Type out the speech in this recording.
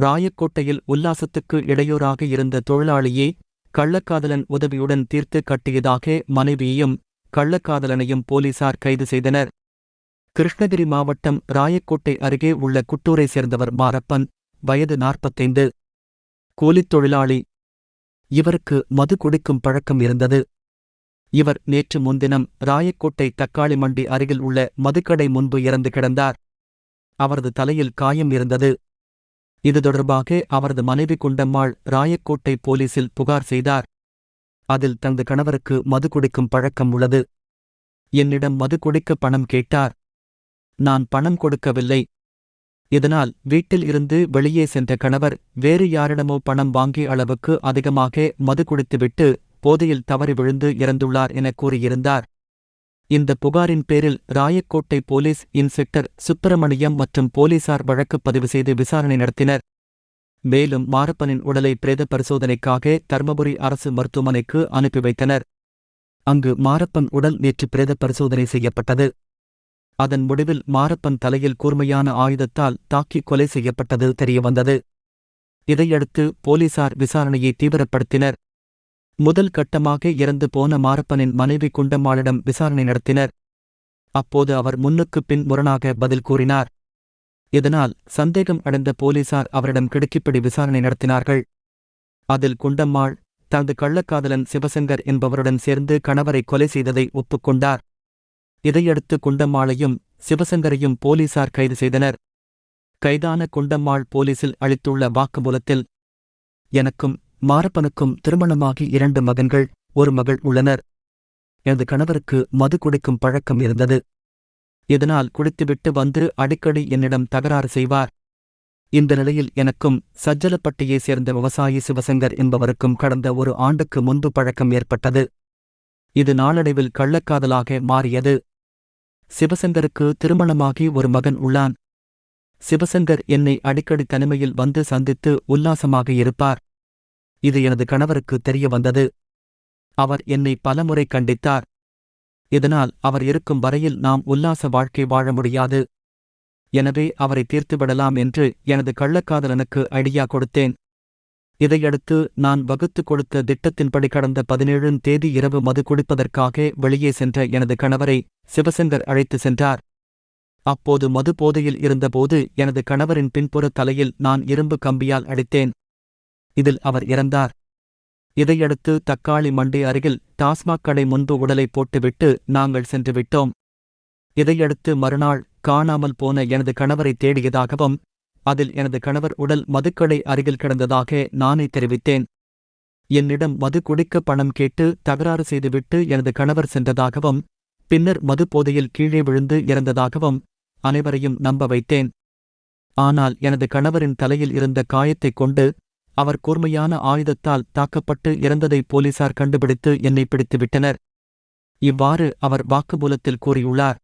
ராயக்கோட்டையில் உல்லாசத்துக்கு இடையூறாக இருந்த தொழிலாளியே கள்ளக்காதலன் உதவியுடன் தீர்த்து கட்டியதாக மனைவியையும் கள்ளக்காதலனையும் போலீசார் கைது செய்தனர். கிருஷ்ணகிரி மாவட்டம் ராயக்கோட்டை அருகே உள்ள குட்டூரை சேர்ந்தவர் மாரப்பன் வயது நாற்பத்தைந்து. கூலித் தொழிலாளி. இவருக்கு மது குடிக்கும் பழக்கம் இருந்தது. இவர் நேற்று முன்தினம் ராயக்கோட்டை தக்காளி மண்டி அருகில் உள்ள மதுக்கடை முன்பு இறந்து கிடந்தார். அவரது தலையில் காயம் இருந்தது. இது தொடர்பாக அவரது மனைவி குண்டம்மாள் ராயக்கோட்டை போலீசில் புகார் செய்தார். அதில் தனது கணவருக்கு மது குடிக்கும் பழக்கம் உள்ளது. என்னிடம் மது குடிக்க பணம் கேட்டார். நான் பணம் கொடுக்கவில்லை. இதனால் வீட்டில் இருந்து வெளியே சென்ற கணவர் வேறு யாரிடமோ பணம் வாங்கிய அளவுக்கு அதிகமாக மது குடித்துவிட்டு போதையில் தவறி விழுந்து இறந்துள்ளார் என கூறியிருந்தார். இந்த புகாரின் பேரில் ராயக்கோட்டை போலீஸ் இன்ஸ்பெக்டர் சுப்பிரமணியம் மற்றும் போலீசார் வழக்கு பதிவு செய்து விசாரணை நடத்தினர். மேலும் மாரப்பனின் உடலை பிரேத பரிசோதனைக்காக தர்மபுரி அரசு மருத்துவமனைக்கு அனுப்பி வைத்தனர். அங்கு மாரப்பன் உடல் நேற்று பிரேத பரிசோதனை செய்யப்பட்டது. அதன் முடிவில் மாரப்பன் தலையில் கூர்மையான ஆயுதத்தால் தாக்கி கொலை செய்யப்பட்டது தெரியவந்தது. இதையடுத்து போலீசார் விசாரணையை தீவிரப்படுத்தினர். முதல் கட்டமாக இறந்து போன மாரப்பனின் மனைவி குண்டம்மாளிடம் விசாரணை நடத்தினர். அப்போது அவர் முன்னுக்குப் பின் முரணாக பதில் கூறினார். இதனால் சந்தேகம் அடைந்த போலீசார் அவரிடம் கிடுக்கிப்பிடி விசாரணை நடத்தினார்கள். அதில் குண்டம்மாள் தனது கள்ளக்காதலன் சிவசங்கர் என்பவருடன் சேர்ந்து கணவரை கொலை செய்ததை ஒப்புக்கொண்டார். இதையடுத்து குண்டம்மாளையும் சிவசங்கரையும் போலீசார் கைது செய்தனர். கைதான குண்டம்மாள் போலீசில் அளித்துள்ள வாக்குமூலத்தில் எனக்கும் மாரப்பனுக்கும் திருமணமாகி இரண்டு மகன்கள் ஒரு மகள் உள்ளனர். எனது கணவருக்கு மது குடிக்கும் பழக்கம் இருந்தது. இதனால் குடித்துவிட்டு வந்து அடிக்கடி என்னிடம் தகராறு செய்வார். இந்த நிலையில் எனக்கும் சஜ்ஜலப்பட்டியை சேர்ந்த விவசாயி சிவசங்கர் என்பவருக்கும் கடந்த ஒரு ஆண்டுக்கு முன்பு பழக்கம் ஏற்பட்டது. இது நாளடைவில் கள்ளக்காதலாக மாறியது. சிவசங்கருக்கு திருமணமாகி ஒரு மகன் உள்ளான். சிவசங்கர் என்னை அடிக்கடி தனிமையில் வந்து சந்தித்து உல்லாசமாக இருப்பார். இது எனது கணவருக்கு தெரிய வந்தது அவர் என்னை பலமுறை கண்டித்தார். இதனால் அவர் இருக்கும் வரையில் நாம் உல்லாச வாழ்க்கை வாழ முடியாது. எனவே அவரை தீர்த்துவிடலாம் என்று எனது கள்ளக்காதலனுக்கு ஐடியா கொடுத்தேன். இதையடுத்து நான் வகுத்து கொடுத்த திட்டத்தின்படி கடந்த பதினேழும் தேதி இரவு மது குடிப்பதற்காக வெளியே சென்ற எனது கணவரை சிவசங்கர் அழைத்து சென்றார். அப்போது மது போதையில் இருந்தபோது எனது கணவரின் பின்புற தலையில் நான் இரும்பு கம்பியால் அடித்தேன். இதில் அவர் இறந்தார். இதையடுத்து தக்காளி மண்டி அருகில் டாஸ்மாக் கடை முன்பு உடலை போட்டுவிட்டு நாங்கள் சென்று விட்டோம். இதையடுத்து மறுநாள் காணாமல் போன எனது கணவரை தேடியதாகவும் அதில் எனது கணவர் உடல் மதுக்கடை அருகில் கிடந்ததாக நானே தெரிவித்தேன். என்னிடம் மது குடிக்க பணம் கேட்டு தகராறு செய்துவிட்டு எனது கணவர் சென்றதாகவும் பின்னர் மது போதையில் கீழே விழுந்து இறந்ததாகவும் அனைவரையும் நம்ப வைத்தேன். ஆனால் எனது கணவரின் தலையில் இருந்த காயத்தைக் கொண்டு அவர் கூர்மையான ஆயுதத்தால் தாக்கப்பட்டு இறந்ததை போலீசார் கண்டுபிடித்து என்னை பிடித்துவிட்டனர். இவ்வாறு அவர் வாக்குமூலத்தில் கூறியுள்ளார்.